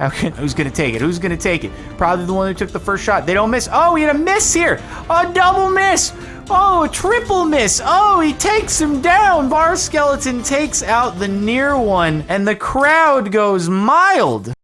How can, who's gonna take it? Who's gonna take it? Probably the one who took the first shot. They don't miss. Oh, he had a miss here. A double miss. Oh, a triple miss. Oh, he takes him down. Bar Skeleton takes out the near one, and the crowd goes mild.